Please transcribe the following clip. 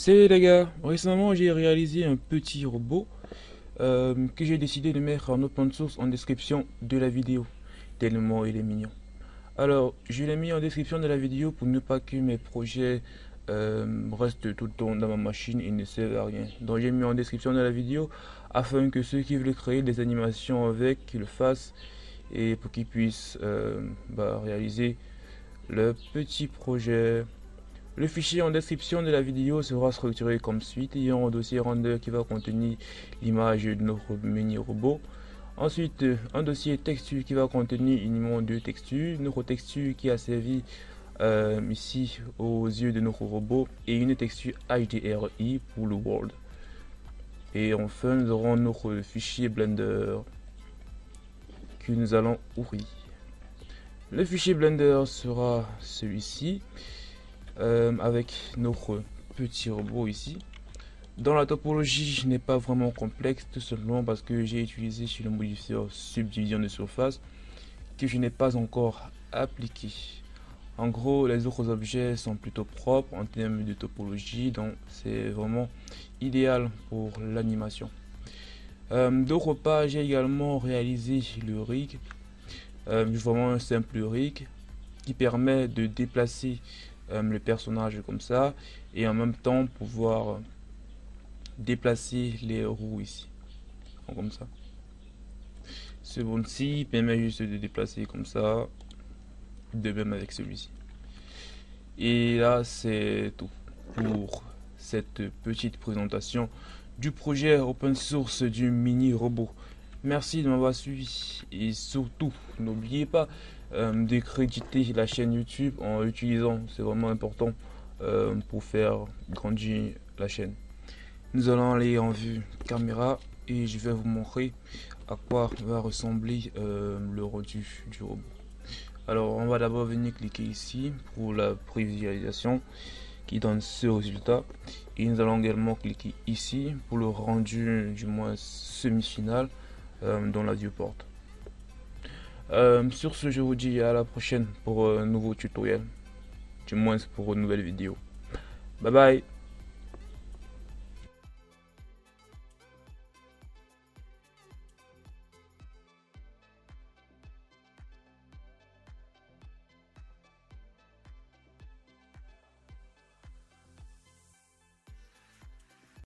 Salut les gars, récemment j'ai réalisé un petit robot euh, que j'ai décidé de mettre en open source en description de la vidéo, tellement il est mignon. Alors je l'ai mis en description de la vidéo pour ne pas que mes projets euh, restent tout le temps dans ma machine et ne servent à rien. Donc j'ai mis en description de la vidéo afin que ceux qui veulent créer des animations avec le fassent et pour qu'ils puissent euh, bah, réaliser le petit projet. Le fichier en description de la vidéo sera structuré comme suit. Il y a un dossier render qui va contenir l'image de notre mini robot. Ensuite, un dossier texture qui va contenir uniquement deux textures. Notre texture qui a servi euh, ici aux yeux de notre robot et une texture HDRI pour le world. Et enfin, nous aurons notre fichier Blender que nous allons ouvrir. Le fichier Blender sera celui-ci euh, avec notre petit robot ici. Dans la topologie n'est pas vraiment complexe tout simplement parce que j'ai utilisé sur le modifier subdivision de surface que je n'ai pas encore appliqué. En gros, les autres objets sont plutôt propres en termes de topologie, donc c'est vraiment idéal pour l'animation. Euh, D'autre part, j'ai également réalisé le rig euh, vraiment un simple rig qui permet de déplacer le personnage comme ça et en même temps pouvoir déplacer les roues ici. Comme ça. Ce bon-ci permet juste de déplacer comme ça de même avec celui-ci. Et là c'est tout pour cette petite présentation du projet open source du mini robot Merci de m'avoir suivi et surtout n'oubliez pas euh, de créditer la chaîne YouTube en utilisant, c'est vraiment important euh, pour faire grandir la chaîne. Nous allons aller en vue caméra et je vais vous montrer à quoi va ressembler euh, le rendu du robot. Alors on va d'abord venir cliquer ici pour la prévisualisation qui donne ce résultat et nous allons également cliquer ici pour le rendu du moins semi-final dans la viewport. Euh, sur ce, je vous dis à la prochaine pour un nouveau tutoriel. Du moins pour une nouvelle vidéo. Bye bye